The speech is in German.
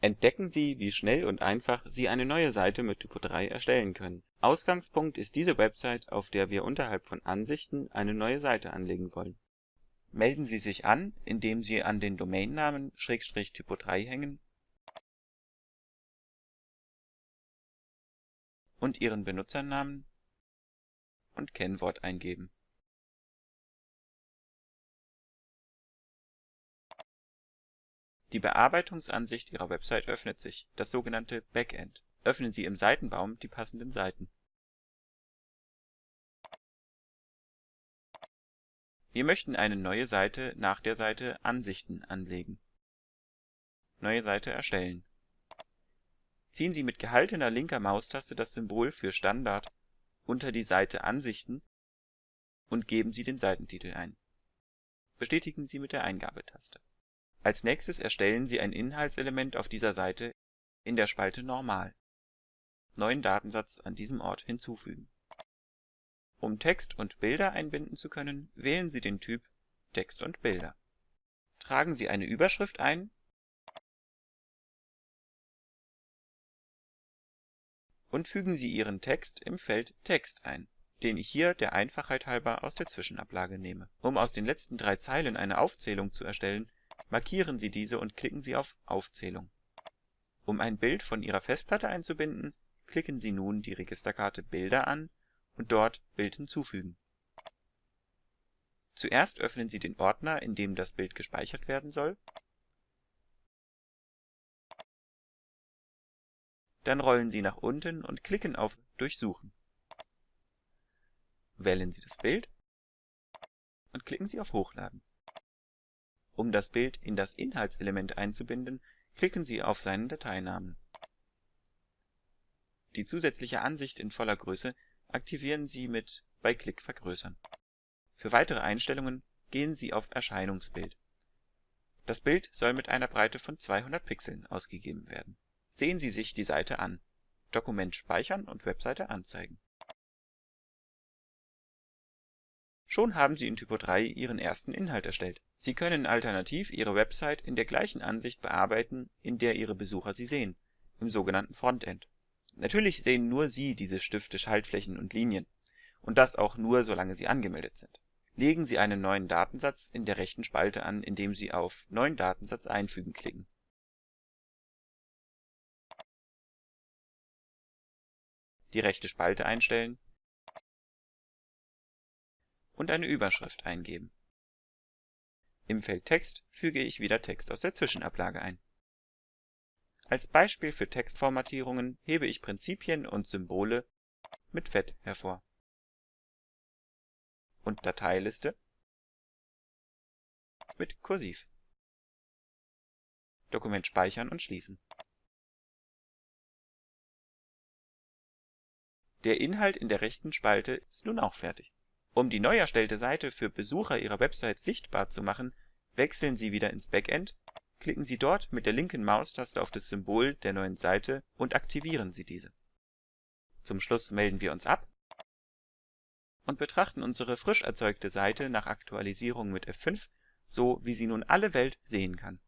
Entdecken Sie, wie schnell und einfach Sie eine neue Seite mit Typo3 erstellen können. Ausgangspunkt ist diese Website, auf der wir unterhalb von Ansichten eine neue Seite anlegen wollen. Melden Sie sich an, indem Sie an den Domainnamen / Typo3 hängen und Ihren Benutzernamen und Kennwort eingeben Die Bearbeitungsansicht Ihrer Website öffnet sich, das sogenannte Backend. Öffnen Sie im Seitenbaum die passenden Seiten. Wir möchten eine neue Seite nach der Seite Ansichten anlegen. Neue Seite erstellen. Ziehen Sie mit gehaltener linker Maustaste das Symbol für Standard unter die Seite Ansichten und geben Sie den Seitentitel ein. Bestätigen Sie mit der Eingabetaste als nächstes erstellen Sie ein Inhaltselement auf dieser Seite in der Spalte Normal. Neuen Datensatz an diesem Ort hinzufügen. Um Text und Bilder einbinden zu können, wählen Sie den Typ Text und Bilder. Tragen Sie eine Überschrift ein und fügen Sie Ihren Text im Feld Text ein, den ich hier der Einfachheit halber aus der Zwischenablage nehme. Um aus den letzten drei Zeilen eine Aufzählung zu erstellen Markieren Sie diese und klicken Sie auf Aufzählung. Um ein Bild von Ihrer Festplatte einzubinden, klicken Sie nun die Registerkarte Bilder an und dort Bild hinzufügen. Zuerst öffnen Sie den Ordner, in dem das Bild gespeichert werden soll. Dann rollen Sie nach unten und klicken auf Durchsuchen. Wählen Sie das Bild und klicken Sie auf Hochladen um das Bild in das Inhaltselement einzubinden, klicken Sie auf seinen Dateinamen. Die zusätzliche Ansicht in voller Größe aktivieren Sie mit bei Klick vergrößern. Für weitere Einstellungen gehen Sie auf Erscheinungsbild. Das Bild soll mit einer Breite von 200 Pixeln ausgegeben werden. Sehen Sie sich die Seite an. Dokument speichern und Webseite anzeigen. Schon haben Sie in Typo3 Ihren ersten Inhalt erstellt. Sie können alternativ Ihre Website in der gleichen Ansicht bearbeiten, in der Ihre Besucher sie sehen, im sogenannten Frontend. Natürlich sehen nur Sie diese Stifte, Schaltflächen und Linien. Und das auch nur, solange Sie angemeldet sind. Legen Sie einen neuen Datensatz in der rechten Spalte an, indem Sie auf Neuen Datensatz einfügen klicken. Die rechte Spalte einstellen und eine Überschrift eingeben. Im Feld Text füge ich wieder Text aus der Zwischenablage ein. Als Beispiel für Textformatierungen hebe ich Prinzipien und Symbole mit Fett hervor. Und Dateiliste mit Kursiv. Dokument speichern und schließen. Der Inhalt in der rechten Spalte ist nun auch fertig. Um die neu erstellte Seite für Besucher Ihrer Website sichtbar zu machen, wechseln Sie wieder ins Backend, klicken Sie dort mit der linken Maustaste auf das Symbol der neuen Seite und aktivieren Sie diese. Zum Schluss melden wir uns ab und betrachten unsere frisch erzeugte Seite nach Aktualisierung mit F5, so wie sie nun alle Welt sehen kann